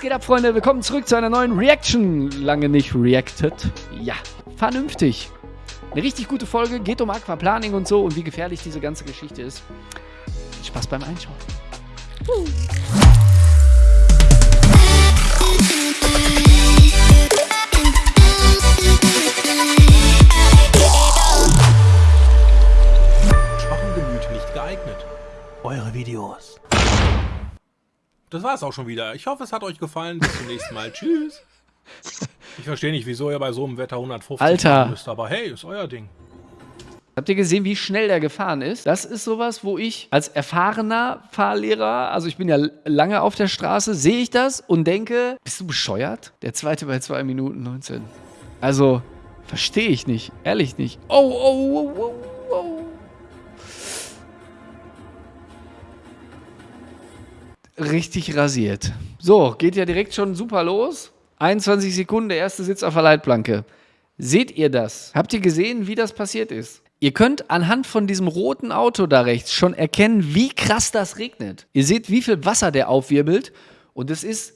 Geht ab, Freunde? Willkommen zurück zu einer neuen Reaction. Lange nicht reacted. Ja, vernünftig. Eine richtig gute Folge. Geht um Aquaplaning und so und wie gefährlich diese ganze Geschichte ist. Spaß beim Einschauen. Uh. Das war es auch schon wieder. Ich hoffe, es hat euch gefallen. Bis zum nächsten Mal. Tschüss. Ich verstehe nicht, wieso ihr bei so einem Wetter 150 Alter. müsst, aber hey, ist euer Ding. Habt ihr gesehen, wie schnell der gefahren ist? Das ist sowas, wo ich als erfahrener Fahrlehrer, also ich bin ja lange auf der Straße, sehe ich das und denke, bist du bescheuert? Der zweite bei 2 Minuten 19. Also, verstehe ich nicht. Ehrlich nicht. Oh, oh, oh, oh, richtig rasiert. So, geht ja direkt schon super los. 21 Sekunden, der erste Sitz auf der Leitplanke. Seht ihr das? Habt ihr gesehen, wie das passiert ist? Ihr könnt anhand von diesem roten Auto da rechts schon erkennen, wie krass das regnet. Ihr seht, wie viel Wasser der aufwirbelt. Und es ist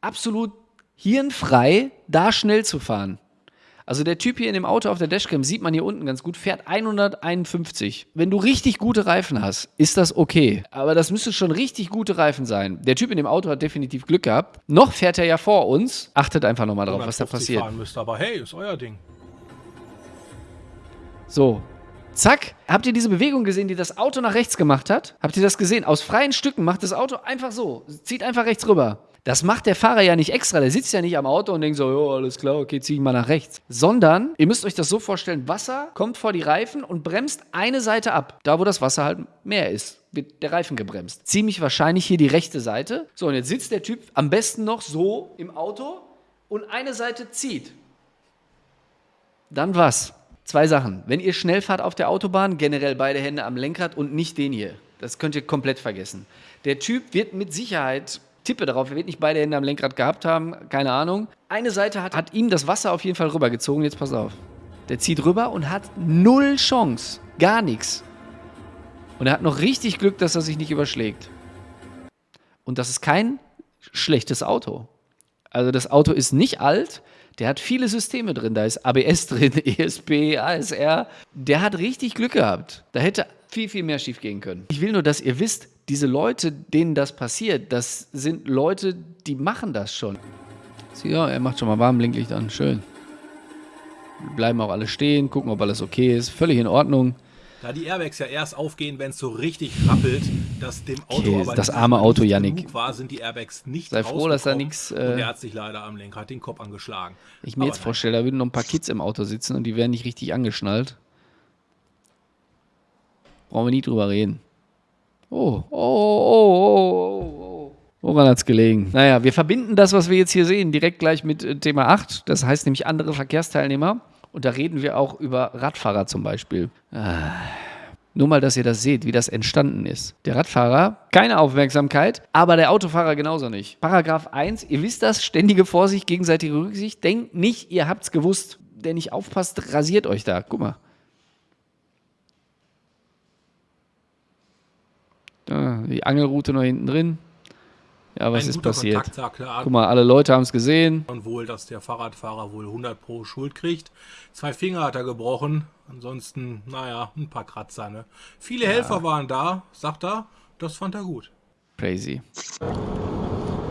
absolut hirnfrei, da schnell zu fahren. Also der Typ hier in dem Auto auf der Dashcam, sieht man hier unten ganz gut, fährt 151. Wenn du richtig gute Reifen hast, ist das okay. Aber das müsste schon richtig gute Reifen sein. Der Typ in dem Auto hat definitiv Glück gehabt. Noch fährt er ja vor uns. Achtet einfach nochmal drauf, was da passiert. Müsst, aber hey, ist euer Ding. So, Zack. Habt ihr diese Bewegung gesehen, die das Auto nach rechts gemacht hat? Habt ihr das gesehen? Aus freien Stücken macht das Auto einfach so. Zieht einfach rechts rüber. Das macht der Fahrer ja nicht extra. Der sitzt ja nicht am Auto und denkt so, jo, alles klar, okay, zieh ich mal nach rechts. Sondern, ihr müsst euch das so vorstellen, Wasser kommt vor die Reifen und bremst eine Seite ab. Da, wo das Wasser halt mehr ist, wird der Reifen gebremst. Ziemlich wahrscheinlich hier die rechte Seite. So, und jetzt sitzt der Typ am besten noch so im Auto und eine Seite zieht. Dann was? Zwei Sachen. Wenn ihr schnell fahrt auf der Autobahn, generell beide Hände am Lenkrad und nicht den hier. Das könnt ihr komplett vergessen. Der Typ wird mit Sicherheit tippe darauf, er wird nicht beide Hände am Lenkrad gehabt haben, keine Ahnung. Eine Seite hat, hat ihm das Wasser auf jeden Fall rübergezogen, jetzt pass auf. Der zieht rüber und hat null Chance, gar nichts. Und er hat noch richtig Glück, dass er sich nicht überschlägt. Und das ist kein schlechtes Auto. Also das Auto ist nicht alt, der hat viele Systeme drin. Da ist ABS drin, ESP, ASR. Der hat richtig Glück gehabt. Da hätte viel, viel mehr schief gehen können. Ich will nur, dass ihr wisst, diese Leute, denen das passiert, das sind Leute, die machen das schon. Ja, er macht schon mal Warnblinklicht an. Schön. Bleiben auch alle stehen, gucken, ob alles okay ist. Völlig in Ordnung. Da die Airbags ja erst aufgehen, wenn es so richtig rappelt, dass dem Auto okay, aber das arme Auto, Janik. war, sind die Airbags nicht Sei froh, dass da nichts... Äh, und er hat sich leider am Lenkrad den Kopf angeschlagen. Ich mir aber jetzt vorstelle, da würden noch ein paar Kids im Auto sitzen und die wären nicht richtig angeschnallt. Brauchen wir nie drüber reden. Oh, oh, oh, oh, oh, oh. Woran hat es gelegen? Naja, wir verbinden das, was wir jetzt hier sehen, direkt gleich mit äh, Thema 8. Das heißt nämlich andere Verkehrsteilnehmer. Und da reden wir auch über Radfahrer zum Beispiel. Ah. Nur mal, dass ihr das seht, wie das entstanden ist. Der Radfahrer, keine Aufmerksamkeit, aber der Autofahrer genauso nicht. Paragraph 1, ihr wisst das, ständige Vorsicht, gegenseitige Rücksicht. Denkt nicht, ihr habt's gewusst. Der nicht aufpasst, rasiert euch da. Guck mal. Da, die Angelroute noch hinten drin. Ja, was Ein ist passiert? Guck mal, alle Leute haben es gesehen. Und wohl, dass der Fahrradfahrer wohl 100 pro Schuld kriegt. Zwei Finger hat er gebrochen. Ansonsten, naja, ein paar Kratzer. Ne? Viele ja. Helfer waren da, sagt er. Das fand er gut. Crazy.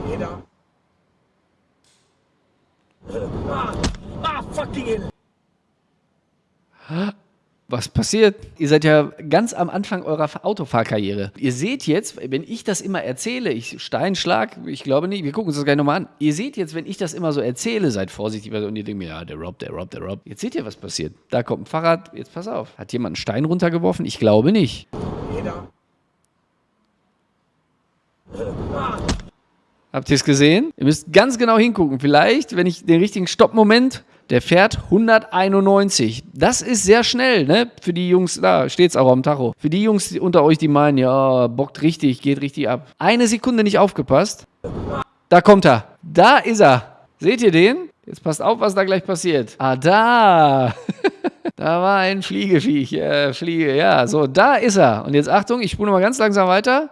Jeder. Ah, ah fucking was passiert? Ihr seid ja ganz am Anfang eurer Autofahrkarriere. Ihr seht jetzt, wenn ich das immer erzähle, ich Steinschlag, ich glaube nicht, wir gucken uns das gleich nochmal an. Ihr seht jetzt, wenn ich das immer so erzähle, seid vorsichtig und ihr denkt mir, ja, der Rob, der Rob, der Rob. Jetzt seht ihr, was passiert. Da kommt ein Fahrrad, jetzt pass auf. Hat jemand einen Stein runtergeworfen? Ich glaube nicht. Jeder. Habt ihr es gesehen? Ihr müsst ganz genau hingucken. Vielleicht, wenn ich den richtigen Stoppmoment der fährt 191. Das ist sehr schnell, ne? Für die Jungs, da steht es auch am Tacho. Für die Jungs unter euch, die meinen, ja, bockt richtig, geht richtig ab. Eine Sekunde nicht aufgepasst. Da kommt er. Da ist er. Seht ihr den? Jetzt passt auf, was da gleich passiert. Ah, da. da war ein Fliegeviech. Äh, Fliege, ja. So, da ist er. Und jetzt Achtung, ich spule mal ganz langsam weiter.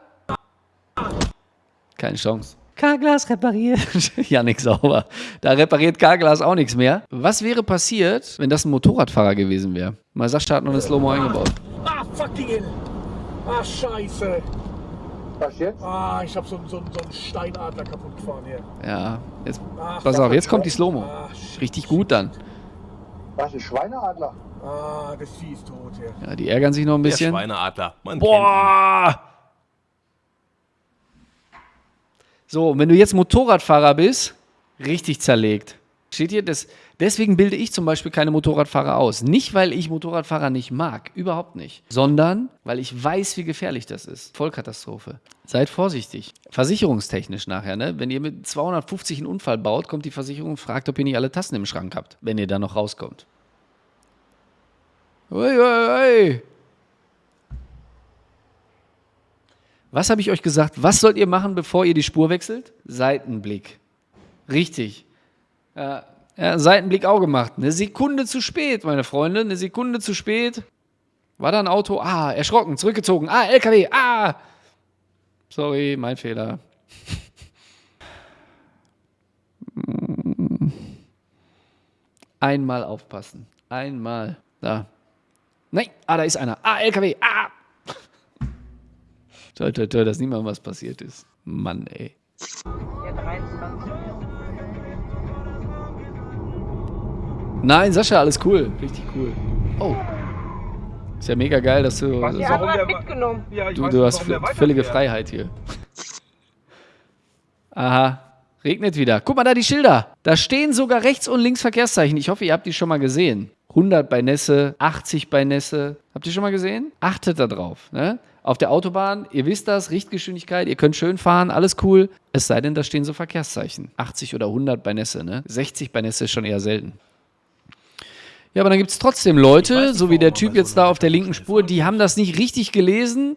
Keine Chance. Carglass repariert. Janik sauber. Da repariert Carglass auch nichts mehr. Was wäre passiert, wenn das ein Motorradfahrer gewesen wäre? Mal Sascha hat noch eine Slow-Mo eingebaut. Ah, fucking hell. Ah, scheiße. Was jetzt? Ah, ich hab so, so, so einen Steinadler kaputt gefahren hier. Ja, jetzt, Ach, pass auf, jetzt kommt die Slow-Mo. Ah, shit. Richtig gut dann. Was, ein Schweineadler? Ah, das Vieh ist tot hier. Ja, die ärgern sich noch ein Der bisschen. Schweineadler. Man Boah! So, und wenn du jetzt Motorradfahrer bist, richtig zerlegt. Steht hier, das, deswegen bilde ich zum Beispiel keine Motorradfahrer aus. Nicht, weil ich Motorradfahrer nicht mag, überhaupt nicht, sondern weil ich weiß, wie gefährlich das ist. Vollkatastrophe. Seid vorsichtig. Versicherungstechnisch nachher, ne? Wenn ihr mit 250 einen Unfall baut, kommt die Versicherung und fragt, ob ihr nicht alle Tassen im Schrank habt, wenn ihr da noch rauskommt. Ui, ui, ui. Was habe ich euch gesagt? Was sollt ihr machen, bevor ihr die Spur wechselt? Seitenblick. Richtig. Ja, ja, Seitenblick auch gemacht. Eine Sekunde zu spät, meine Freunde. Eine Sekunde zu spät. War da ein Auto? Ah, erschrocken, zurückgezogen. Ah, LKW. Ah. Sorry, mein Fehler. Einmal aufpassen. Einmal. Da. Nein. Ah, da ist einer. Ah, LKW. Ah. Toi, toi, toi, dass niemand was passiert ist. Mann, ey. Der 23. Nein, Sascha, alles cool. Richtig cool. Oh. Ist ja mega geil, dass du. Mitgenommen. Ja, ich Du, du nicht, hast völlige. Freiheit hier. Aha. Regnet wieder. Guck mal da die Schilder. Da stehen sogar rechts und links Verkehrszeichen. Ich hoffe, ihr habt die schon mal gesehen. 100 bei Nässe, 80 bei Nässe. Habt ihr schon mal gesehen? Achtet da drauf. Ne? Auf der Autobahn, ihr wisst das, Richtgeschwindigkeit, ihr könnt schön fahren, alles cool. Es sei denn, da stehen so Verkehrszeichen. 80 oder 100 bei Nässe. Ne? 60 bei Nässe ist schon eher selten. Ja, aber dann gibt es trotzdem Leute, nicht, so wie der Typ jetzt da auf der linken Spur, die haben das nicht richtig gelesen.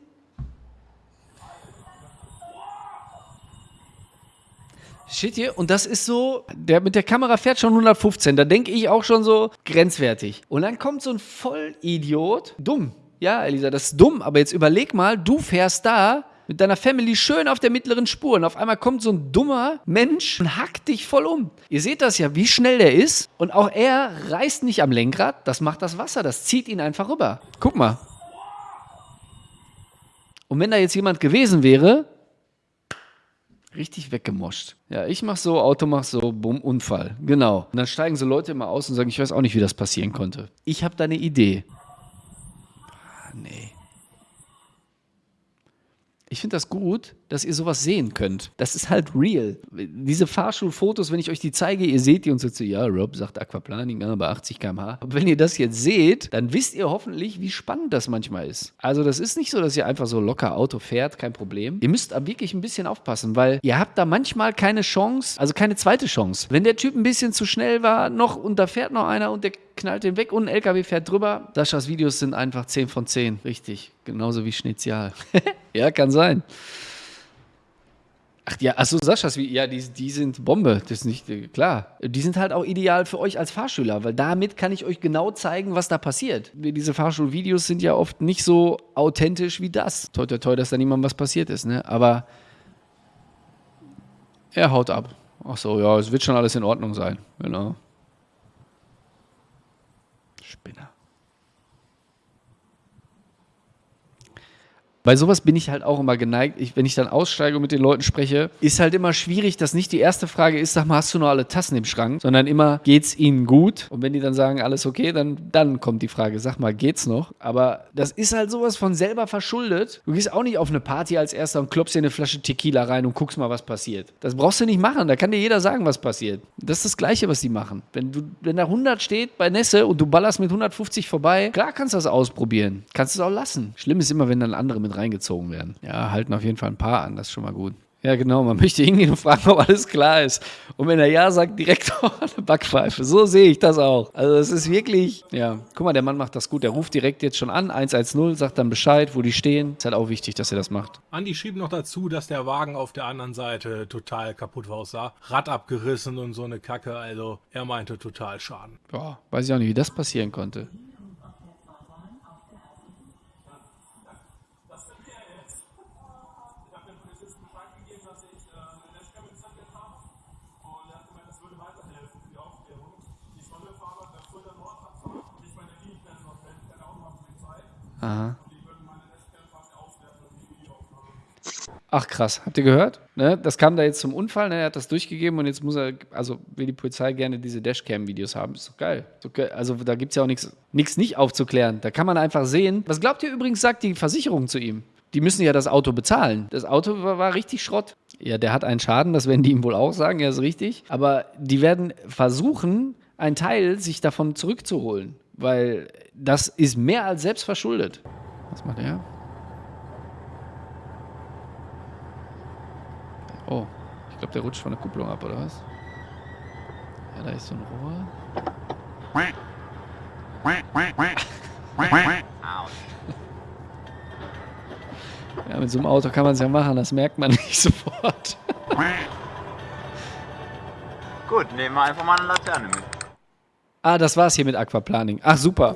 Shit hier, und das ist so, der mit der Kamera fährt schon 115, da denke ich auch schon so grenzwertig. Und dann kommt so ein Vollidiot, dumm. Ja, Elisa, das ist dumm, aber jetzt überleg mal, du fährst da mit deiner Family schön auf der mittleren Spur und auf einmal kommt so ein dummer Mensch und hackt dich voll um. Ihr seht das ja, wie schnell der ist und auch er reißt nicht am Lenkrad, das macht das Wasser, das zieht ihn einfach rüber. Guck mal. Und wenn da jetzt jemand gewesen wäre, richtig weggemoscht. Ja, ich mach so, Auto mach so, bumm, Unfall. Genau. Und dann steigen so Leute immer aus und sagen, ich weiß auch nicht, wie das passieren konnte. Ich habe da eine Idee. Ah, nee. Ich finde das gut, dass ihr sowas sehen könnt. Das ist halt real. Diese Fahrschulfotos, wenn ich euch die zeige, ihr seht die und sagt so, ja, Rob sagt Aquaplaning, ja, bei 80 km/h. Aber wenn ihr das jetzt seht, dann wisst ihr hoffentlich, wie spannend das manchmal ist. Also das ist nicht so, dass ihr einfach so locker Auto fährt, kein Problem. Ihr müsst aber wirklich ein bisschen aufpassen, weil ihr habt da manchmal keine Chance, also keine zweite Chance. Wenn der Typ ein bisschen zu schnell war, noch und da fährt noch einer und der knallt den weg und ein LKW fährt drüber. Saschas Videos sind einfach 10 von 10. Richtig. Genauso wie Schnitzial. ja, kann sein. Ach ja, achso, Saschas, wie, ja, die, die sind Bombe. Das ist nicht, äh, klar. Die sind halt auch ideal für euch als Fahrschüler, weil damit kann ich euch genau zeigen, was da passiert. Diese Fahrschulvideos sind ja oft nicht so authentisch wie das. Toi, toi, toi, dass da niemandem was passiert ist, ne? Aber er haut ab. Ach so, ja, es wird schon alles in Ordnung sein. Genau. Spinner. Bei sowas bin ich halt auch immer geneigt. Ich, wenn ich dann aussteige und mit den Leuten spreche, ist halt immer schwierig, dass nicht die erste Frage ist, sag mal, hast du noch alle Tassen im Schrank? Sondern immer, geht's ihnen gut? Und wenn die dann sagen, alles okay, dann, dann kommt die Frage, sag mal, geht's noch? Aber das ist halt sowas von selber verschuldet. Du gehst auch nicht auf eine Party als erster und klopfst dir eine Flasche Tequila rein und guckst mal, was passiert. Das brauchst du nicht machen. Da kann dir jeder sagen, was passiert. Das ist das Gleiche, was die machen. Wenn, du, wenn da 100 steht bei Nässe und du ballerst mit 150 vorbei, klar kannst du das ausprobieren. Kannst du es auch lassen. Schlimm ist immer, wenn dann andere mit reingezogen werden. Ja, halten auf jeden Fall ein paar an. Das ist schon mal gut. Ja, genau. Man möchte hingehen und fragen, ob alles klar ist. Und wenn er ja sagt, direkt eine Backpfeife. So sehe ich das auch. Also, es ist wirklich, ja. Guck mal, der Mann macht das gut. Der ruft direkt jetzt schon an, 110, sagt dann Bescheid, wo die stehen. Ist halt auch wichtig, dass er das macht. Andi schrieb noch dazu, dass der Wagen auf der anderen Seite total kaputt aussah. Rad abgerissen und so eine Kacke. Also er meinte total Schaden. Boah, weiß ich auch nicht, wie das passieren konnte. Ach krass, habt ihr gehört? Ne? Das kam da jetzt zum Unfall, ne? er hat das durchgegeben und jetzt muss er, also will die Polizei gerne diese Dashcam-Videos haben. Ist doch geil. Ist doch. Also da gibt es ja auch nichts nichts nicht aufzuklären. Da kann man einfach sehen. Was glaubt ihr übrigens, sagt die Versicherung zu ihm? Die müssen ja das Auto bezahlen. Das Auto war, war richtig Schrott. Ja, der hat einen Schaden, das werden die ihm wohl auch sagen, ja, ist richtig. Aber die werden versuchen, einen Teil sich davon zurückzuholen. Weil das ist mehr als selbst verschuldet. Was macht er? Oh, ich glaube, der rutscht von der Kupplung ab, oder was? Ja, da ist so ein Rohr. Ja, mit so einem Auto kann man es ja machen, das merkt man nicht sofort. Gut, nehmen wir einfach mal eine Laterne mit. Ah, das war's hier mit Aquaplaning. Ach, super.